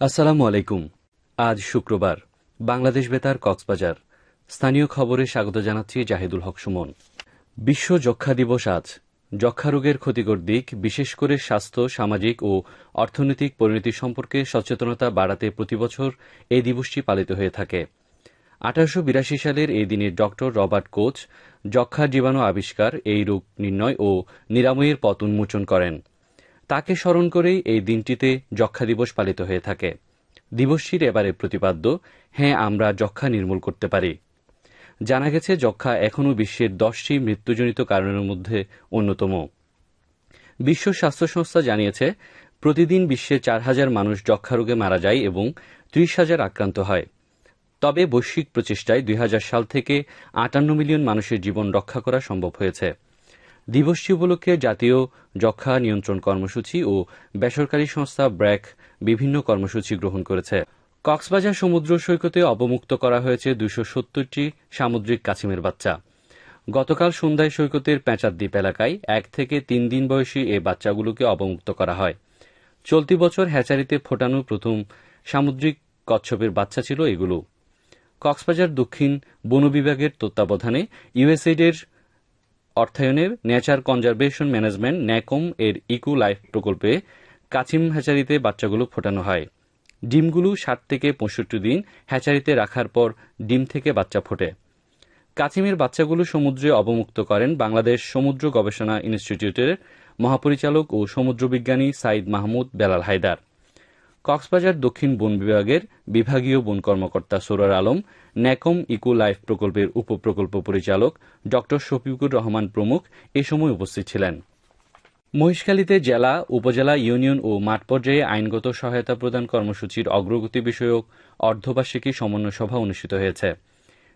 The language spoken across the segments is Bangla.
আসসালামু আলাইকুম। আজ শুক্রবার, বাংলাদেশ বেতার কক্সবাজার। স্থানীয় খবরে স্বাগত জানাচ্ছি জাহিদুল হক সুমন। বিশ্ব যক্ষা দিবস আজ। যক্ষা রোগের ক্ষতিকর দিক, বিশেষ করে স্বাস্থ্য, সামাজিক ও অর্থনৈতিক পরিণতি সম্পর্কে সচেতনতা বাড়াতে প্রতিবছর এই দিবসটি পালিত হয়ে থাকে। আঠারোশো বিরাশি সালের এই দিনে ড রবার্ট কোচ যক্ষা জীবাণু আবিষ্কার, এই রোগ নির্ণয় ও নিরাময়ের পথ উন্মোচন করেন। তাকে স্মরণ করেই এই দিনটিতে যক্ষা দিবস পালিত হয়ে থাকে। দিবসটির এবারে প্রতিপাদ্য হ্যাঁ আমরা যক্ষা নির্মূল করতে পারি। জানা গেছে যক্ষা এখনও বিশ্বের দশটি মৃত্যুজনিত কারণের মধ্যে অন্যতম। বিশ্ব স্বাস্থ্য সংস্থা জানিয়েছে, প্রতিদিন বিশ্বে চার হাজার মানুষ যক্ষা রোগে মারা যায় এবং ত্রিশ হাজার আক্রান্ত হয়। তবে বৈশ্বিক প্রচেষ্টায় দুই হাজার সাল থেকে আটান্ন মিলিয়ন মানুষের জীবন রক্ষা করা সম্ভব হয়েছে। দিবসটি উপলক্ষে জাতীয় যক্ষা নিয়ন্ত্রণ কর্মসূচি ও বেসরকারি সংস্থা ব্র্যাক বিভিন্ন কর্মসূচি গ্রহণ করেছে। কক্সবাজার সমুদ্র সৈকতে অবমুক্ত করা হয়েছে দুশো সত্তরটি সামুদ্রিক কাছিমের বাচ্চা। গতকাল সন্ধ্যায় সৈকতের দ্বীপ এলাকায় এক থেকে তিন দিন বয়সী এই বাচ্চাগুলোকে অবমুক্ত করা হয়। চলতি বছর হ্যাচারিতে ফোটানো প্রথম সামুদ্রিক কচ্ছপের বাচ্চা ছিল এগুলো। কক্সবাজার দক্ষিণ বন বিভাগের তত্ত্বাবধানে ইউএসএইডের অর্থায়নে নেচার কনজারভেশন ম্যানেজমেন্ট ন্যাকম এর ইকো লাইফ প্রকল্পে কাছিম হ্যাচারিতে বাচ্চাগুলো ফোটানো হয়। ডিমগুলো ষাট থেকে পঁয়ষট্টি দিন হ্যাচারিতে রাখার পর ডিম থেকে বাচ্চা ফোটে। কাছিমের বাচ্চাগুলো সমুদ্রে অবমুক্ত করেন বাংলাদেশ সমুদ্র গবেষণা ইনস্টিটিউটের মহাপরিচালক ও সমুদ্রবিজ্ঞানী সাইদ মাহমুদ বেলাল হায়দার। কক্সবাজার দক্ষিণ বন বিভাগের বিভাগীয় বন কর্মকর্তা Sorwar Alam, NACOM eco life প্রকল্পের উপপ্রকল্প পরিচালক ড শফিকুর রহমান প্রমুখ এ সময় উপস্থিত ছিলেন। মহিষখালীতে জেলা, উপজেলা, ইউনিয়ন ও মাঠ পর্যায়ে আইনগত সহায়তা প্রদান কর্মসূচির অগ্রগতি বিষয়ক অর্ধবার্ষিকী সমন্বয় সভা অনুষ্ঠিত হয়েছে।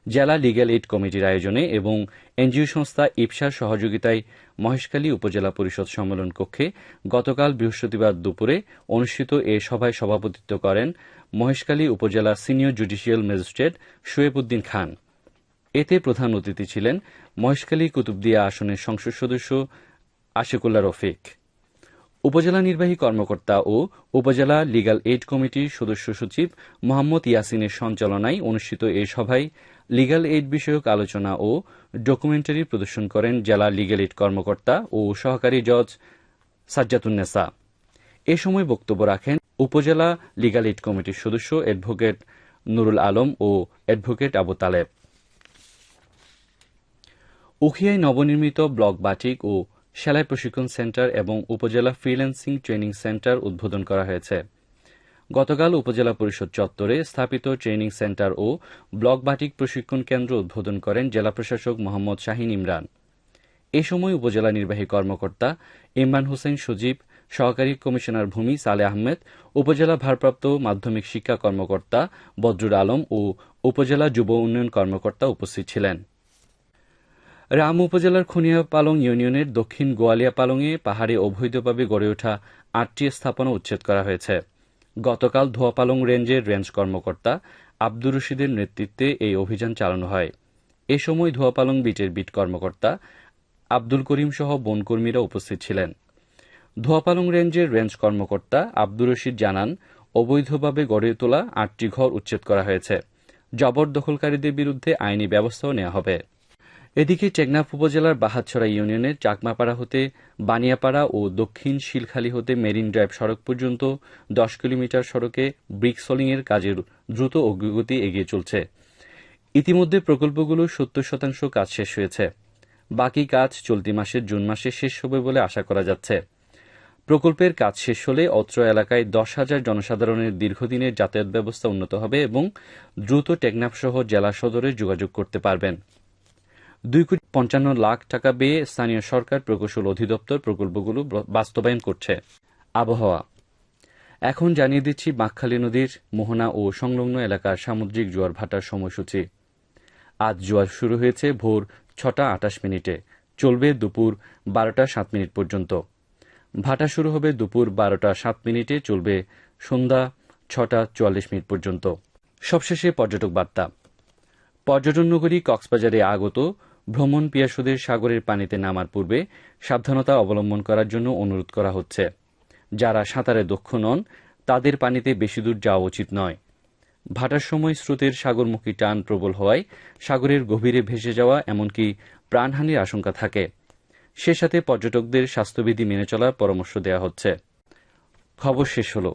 জেলা লিগ্যাল এইড কমিটির আয়োজনে এবং এনজিও সংস্থা ইপসার সহযোগিতায় মহেশখালী উপজেলা পরিষদ সম্মেলন কক্ষে গতকাল বৃহস্পতিবার দুপুরে অনুষ্ঠিত এ সভায় সভাপতিত্ব করেন মহেশখালী উপজেলা senior judicial magistrate Shoaib Uddin Khan. এতে প্রধান অতিথি ছিলেন মহেশখালী কুতুবদিয়া আসনের সংসদ সদস্য আশিকুল্লা রফিক। উপজেলা নির্বাহী কর্মকর্তা ও উপজেলা লিগাল এইড কমিটির সদস্য সচিব মোহাম্মদ ইয়াসিনের সঞ্চালনায় অনুষ্ঠিত এ সভায় লিগাল এইড বিষয়ক আলোচনা ও ডকুমেন্টারি প্রদর্শন করেন জেলা লিগাল এইড কর্মকর্তা ও সহকারী জজ সাজ্জাতুন্নেসা এ সময় বক্তব্য রাখেন উপজেলা লিগাল এইড কমিটির সদস্য অ্যাডভোকেট নুরুল আলম ও অ্যাডভোকেট আবু তালেব। উখিয়ায় নবনির্মিত ব্লক বাটিক ও সেলাই প্রশিক্ষণ সেন্টার এবং উপজেলা ফ্রিল্যান্সিং ট্রেনিং সেন্টার উদ্বোধন করা হয়েছে। গতকাল উপজেলা পরিষদ চত্বরে স্থাপিত ট্রেনিং সেন্টার ও ব্লক বাটিক প্রশিক্ষণ কেন্দ্র উদ্বোধন করেন জেলা প্রশাসক মোহাম্মদ শাহিন ইমরান। এ সময় উপজেলা নির্বাহী কর্মকর্তা ইমরান হোসেন সজীব, সহকারী কমিশনার ভূমি সালে আহমেদ, উপজেলা ভারপ্রাপ্ত মাধ্যমিক শিক্ষা কর্মকর্তা বদরুল আলম ও উপজেলা যুব উন্নয়ন কর্মকর্তা উপস্থিত ছিলেন। রাম উপজেলার খুনিয়া পালং ইউনিয়নের দক্ষিণ গোয়ালিয়া পালংয়ে পাহাড়ে অবৈধভাবে গড়ে ওঠা আটটি স্থাপনা উচ্ছেদ করা হয়েছে। গতকাল ধোয়াপালং রেঞ্জের রেঞ্জ কর্মকর্তা আব্দুর রশিদের নেতৃত্বে এই অভিযান চালানো হয়। এ সময় ধোয়াপালং বিটের বিট কর্মকর্তা আব্দুল করিম সহ বনকর্মীরা উপস্থিত ছিলেন। ধোয়াপালং রেঞ্জের রেঞ্জ কর্মকর্তা আব্দুর রশিদ জানান, অবৈধভাবে গড়ে তোলা আটটি ঘর উচ্ছেদ করা হয়েছে। জবরদখলকারীদের বিরুদ্ধে আইনি ব্যবস্থাও নেওয়া হবে। এদিকে টেকনাফ উপজেলার বাহাতছড়া ইউনিয়নের চাকমাপাড়া হতে বানিয়াপাড়া ও দক্ষিণ শিলখালী হতে মেরিন ড্রাইভ সড়ক পর্যন্ত দশ কিলোমিটার সড়কে ব্রিক এর কাজের দ্রুত অগ্রগতি এগিয়ে চলছে। ইতিমধ্যে প্রকল্পগুলো সত্তর শতাংশ কাজ শেষ হয়েছে। বাকি কাজ চলতি মাসের জুন মাসে শেষ হবে বলে আশা করা যাচ্ছে। প্রকল্পের কাজ শেষ হলে অত্র এলাকায় দশ হাজার জনসাধারণের দীর্ঘদিনের যাতায়াত ব্যবস্থা উন্নত হবে এবং দ্রুত টেকনাফ সহ জেলা সদরে যোগাযোগ করতে পারবেন। দুই কোটি পঞ্চান্ন লাখ টাকা ব্যয়ে স্থানীয় সরকার প্রকৌশল অধিদপ্তর প্রকল্পগুলো বাস্তবায়ন করছে। আবহাওয়া। এখন জানিয়ে দিচ্ছি বাঁকখালী নদীর মোহনা ও সংলগ্ন এলাকার সামুদ্রিক জোয়ার ভাটার সময়সূচি। আজ জোয়ার শুরু হয়েছে ভোর ছটা আটাশ মিনিটে। চলবে দুপুর বারোটা সাত মিনিট পর্যন্ত। ভাটা শুরু হবে দুপুর বারোটা সাত মিনিটে, চলবে সন্ধ্যা ছটা চুয়াল্লিশ মিনিট পর্যন্ত। সবশেষে পর্যটক বার্তা। পর্যটন নগরী কক্সবাজারে আগত ভ্রমণ পিয়াসুদের সাগরের পানিতে নামার পূর্বে সাবধানতা অবলম্বন করার জন্য অনুরোধ করা হচ্ছে। যারা সাঁতারে দক্ষ নন, তাদের পানিতে বেশি দূর যাওয়া উচিত নয়। ভাটার সময় স্রোতের সাগরমুখী টান প্রবল হওয়ায় সাগরের গভীরে ভেসে যাওয়া এমনকি প্রাণহানির আশঙ্কা থাকে। সে সাথে পর্যটকদের স্বাস্থ্যবিধি মেনে চলার পরামর্শ দেওয়া হচ্ছে। খবর শেষ হল।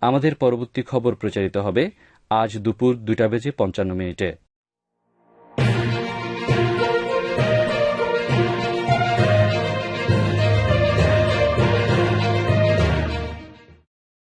আমাদের পরবর্তী খবর প্রচারিত হবে আজ দুপুর দুটা বেজে পঞ্চান্ন মিনিটে।